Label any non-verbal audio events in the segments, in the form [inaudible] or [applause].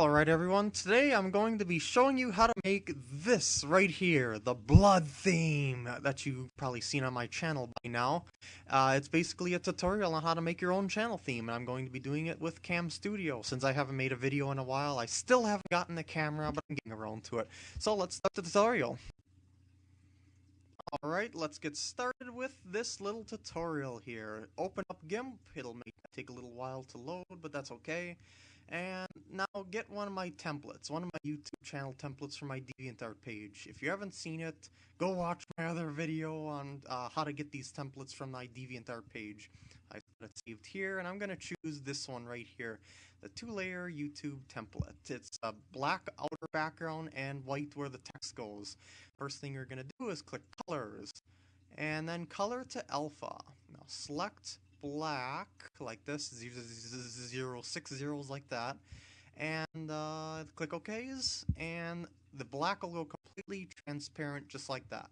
Alright everyone, today I'm going to be showing you how to make this right here, the blood theme that you've probably seen on my channel by now. Uh, it's basically a tutorial on how to make your own channel theme, and I'm going to be doing it with Cam Studio. Since I haven't made a video in a while, I still haven't gotten the camera, but I'm getting around to it. So let's start the tutorial. Alright, let's get started with this little tutorial here. Open up GIMP, it'll make, take a little while to load, but that's okay. And now get one of my templates, one of my YouTube channel templates for my DeviantArt page. If you haven't seen it, go watch my other video on uh, how to get these templates from my DeviantArt page. I got it saved here, and I'm going to choose this one right here, the two-layer YouTube template. It's a black outer background and white where the text goes. First thing you're going to do is click Colors, and then Color to Alpha. Now select black like this, zero, six zeros like that, and uh, click OKs, and the black will go completely transparent just like that.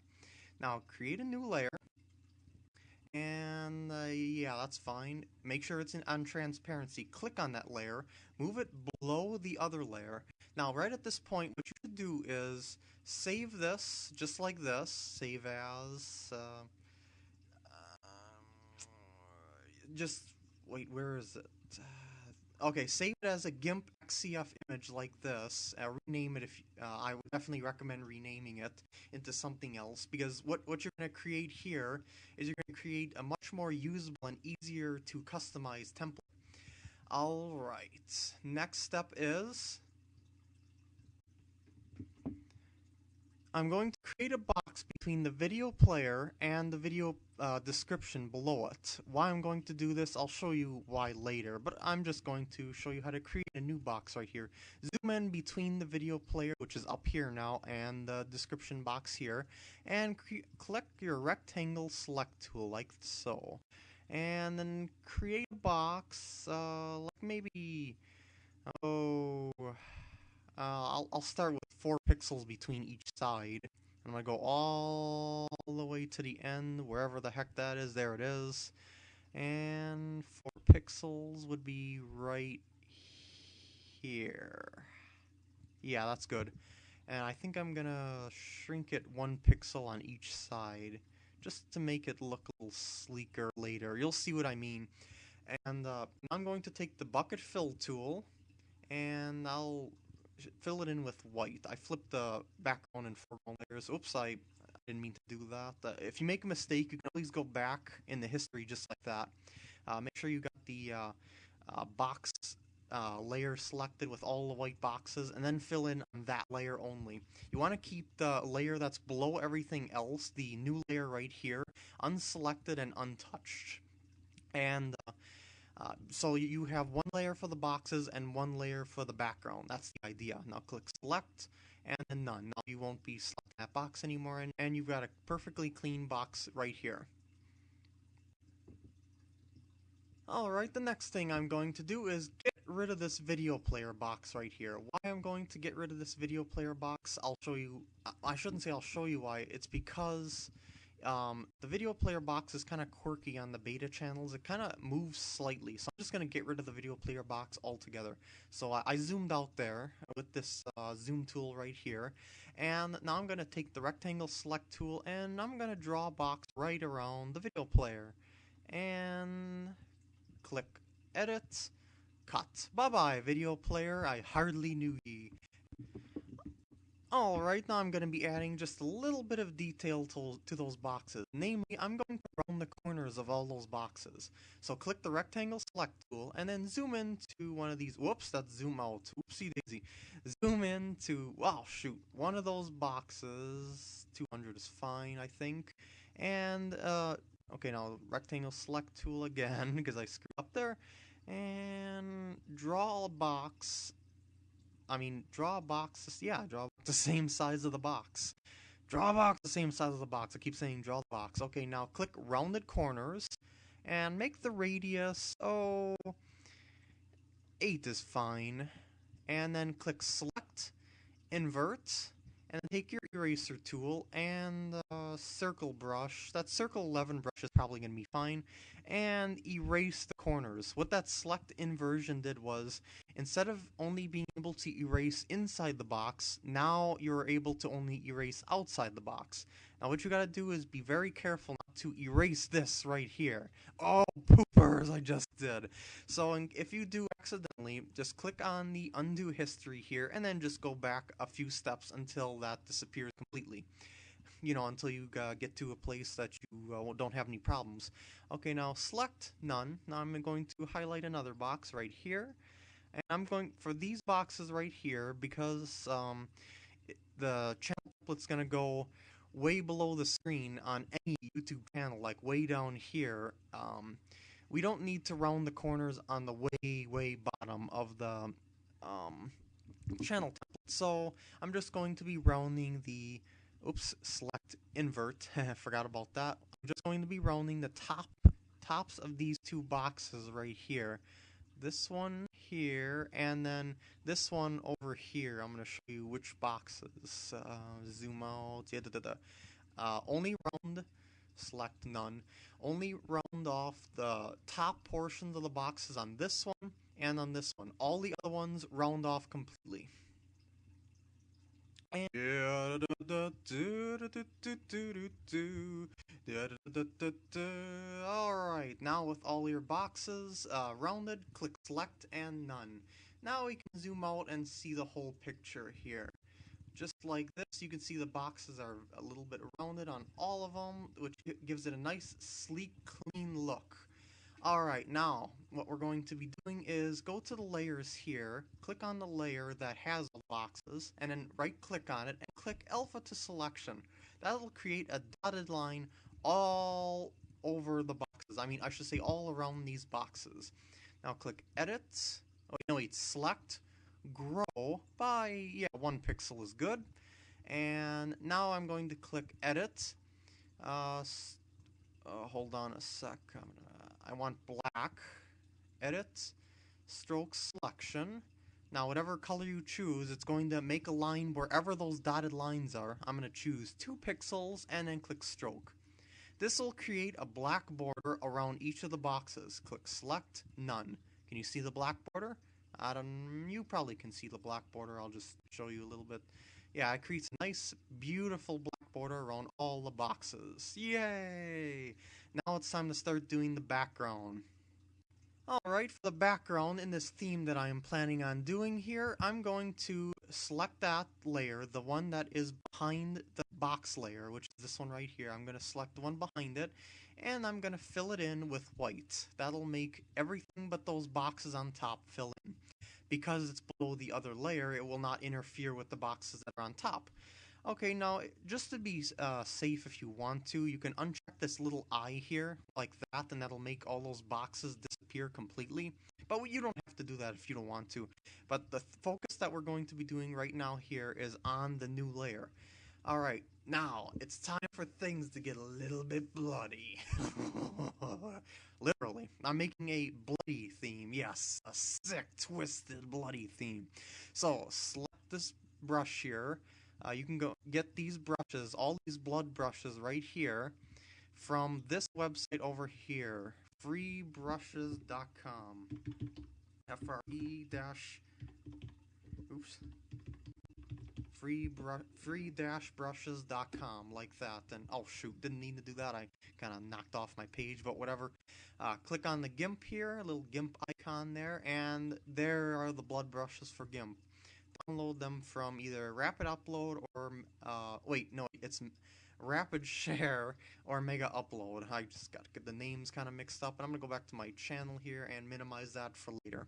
Now create a new layer, and uh, yeah, that's fine. Make sure it's in, on transparency. Click on that layer, move it below the other layer. Now right at this point, what you should do is save this just like this, save as, uh, just wait, where is it? Uh, okay, save it as a GIMP XCF image like this. Uh, rename it if uh, I would definitely recommend renaming it into something else because what what you're going to create here is you're going to create a much more usable and easier to customize template. All right, next step is I'm going to create a box between the video player and the video uh, description below it. Why I'm going to do this, I'll show you why later, but I'm just going to show you how to create a new box right here. Zoom in between the video player, which is up here now, and the description box here, and click your rectangle select tool like so. And then create a box, uh, like maybe, oh, uh, I'll, I'll start with 4 pixels between each side. I'm going to go all the way to the end, wherever the heck that is. There it is. And 4 pixels would be right here. Yeah, that's good. And I think I'm going to shrink it 1 pixel on each side just to make it look a little sleeker later. You'll see what I mean. And uh, I'm going to take the bucket fill tool and I'll fill it in with white. I flipped the background and foreground layers. Oops, I, didn't mean to do that. Uh, if you make a mistake, you can always go back in the history just like that. Uh, make sure you got the uh, uh box uh, layer selected with all the white boxes and then fill in on that layer only. You want to keep the layer that's below everything else, the new layer right here, unselected and untouched. And uh, uh, so you have one layer for the boxes and one layer for the background. That's the idea. Now click select and then none. Now you won't be selecting that box anymore and, and you've got a perfectly clean box right here. Alright, the next thing I'm going to do is get rid of this video player box right here. Why I'm going to get rid of this video player box, I'll show you, I shouldn't say I'll show you why, it's because um, the video player box is kind of quirky on the beta channels. It kind of moves slightly, so I'm just going to get rid of the video player box altogether. So I, I zoomed out there with this uh, zoom tool right here, and now I'm going to take the rectangle select tool and I'm going to draw a box right around the video player. And click edit, cut. Bye bye video player, I hardly knew ye. Alright, now I'm going to be adding just a little bit of detail to, to those boxes. Namely, I'm going to round the corners of all those boxes. So click the rectangle select tool and then zoom in to one of these. Whoops, that's zoom out. Oopsie daisy. Zoom in to, wow, shoot, one of those boxes. 200 is fine, I think. And, uh, okay, now rectangle select tool again [laughs] because I screwed up there. And draw a box I mean, draw a box. Yeah, draw the same size of the box. Draw box the same size of the box. I keep saying draw the box. Okay, now click rounded corners and make the radius, oh, 8 is fine. And then click select, invert, and take your eraser tool and a circle brush. That circle 11 brush is probably going to be fine. And erase the corners. What that select inversion did was, instead of only being able to erase inside the box, now you're able to only erase outside the box. Now what you gotta do is be very careful not to erase this right here. Oh, poopers, I just did. So if you do accidentally, just click on the undo history here and then just go back a few steps until that disappears completely. You know, until you uh, get to a place that you uh, don't have any problems. Okay, now select none. Now I'm going to highlight another box right here. And I'm going, for these boxes right here, because um, the channel template's going to go way below the screen on any YouTube channel, like way down here, um, we don't need to round the corners on the way, way bottom of the um, channel template. So I'm just going to be rounding the, oops, select invert, [laughs] forgot about that. I'm just going to be rounding the top tops of these two boxes right here. This one here, and then this one over here. I'm going to show you which boxes. Uh, zoom out. Yeah, da, da, da. Uh, only round, select none. Only round off the top portions of the boxes on this one and on this one. All the other ones round off completely. Alright, now with all your boxes uh, rounded, click select and none. Now we can zoom out and see the whole picture here. Just like this, you can see the boxes are a little bit rounded on all of them, which gives it a nice, sleek, clean look. Alright, now, what we're going to be doing is go to the layers here, click on the layer that has the boxes, and then right-click on it, and click Alpha to Selection. That'll create a dotted line all over the boxes. I mean, I should say all around these boxes. Now click Edit. Oh, no, wait, Select, Grow by, yeah, one pixel is good. And now I'm going to click Edit. Uh, uh, hold on a sec. Gonna, I want black. Edit. Stroke selection. Now, whatever color you choose, it's going to make a line wherever those dotted lines are. I'm going to choose 2 pixels and then click stroke. This will create a black border around each of the boxes. Click select, none. Can you see the black border? I don't, you probably can see the black border. I'll just show you a little bit. Yeah, it creates a nice, beautiful black border around all the boxes. Yay! Now it's time to start doing the background. Alright, for the background in this theme that I am planning on doing here, I'm going to select that layer, the one that is behind the box layer, which is this one right here. I'm going to select the one behind it, and I'm going to fill it in with white. That'll make everything but those boxes on top fill in. Because it's below the other layer, it will not interfere with the boxes that are on top. Okay, now, just to be uh, safe if you want to, you can uncheck this little eye here, like that, and that'll make all those boxes disappear completely. But you don't have to do that if you don't want to. But the focus that we're going to be doing right now here is on the new layer. Alright, now, it's time for things to get a little bit bloody. [laughs] Literally. I'm making a bloody theme. Yes, a sick, twisted, bloody theme. So, slap this brush here. Uh, you can go get these brushes, all these blood brushes right here, from this website over here, freebrushes.com. F-R-E dash, oops, free free-brushes.com like that. And oh shoot didn't need to do that. I kind of knocked off my page but whatever. Uh, click on the GIMP here little GIMP icon there and there are the blood brushes for GIMP download them from either Rapid Upload or uh, wait no it's Rapid [laughs] Share or Mega Upload I just got the names kind of mixed up and I'm gonna go back to my channel here and minimize that for later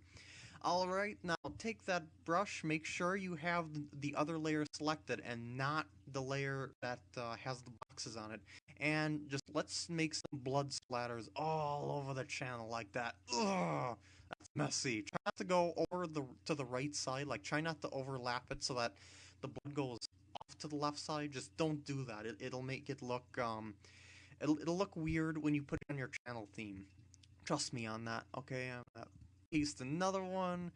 Alright, now take that brush, make sure you have the other layer selected and not the layer that uh, has the boxes on it. And just let's make some blood splatters all over the channel like that. Ugh, messy. Try not to go over the to the right side, like try not to overlap it so that the blood goes off to the left side. Just don't do that. It, it'll make it look, um, it'll, it'll look weird when you put it on your channel theme. Trust me on that, okay? Uh, paste another one,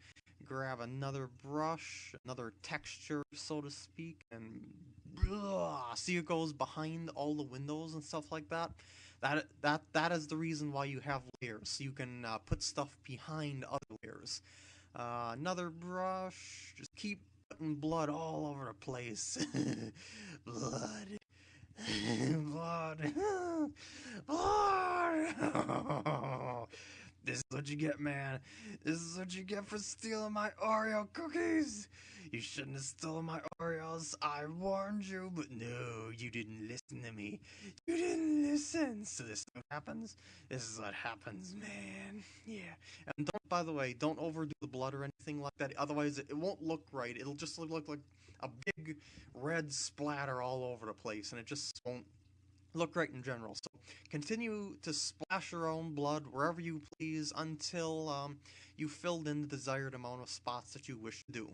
grab another brush, another texture, so to speak, and see it goes behind all the windows and stuff like that. That that that is the reason why you have layers, so you can uh, put stuff behind other layers. Uh, another brush, just keep putting blood all over the place. [laughs] blood, [laughs] blood, [laughs] blood. This is what you get, man. This is what you get for stealing my Oreo cookies. You shouldn't have stolen my Oreos. I warned you, but no, you didn't listen to me. You didn't listen. So this happens. This is what happens, man. Yeah. And don't, by the way, don't overdo the blood or anything like that. Otherwise, it, it won't look right. It'll just look, look like a big red splatter all over the place, and it just won't look right in general. So continue to splash your own blood wherever you please until um, you filled in the desired amount of spots that you wish to do.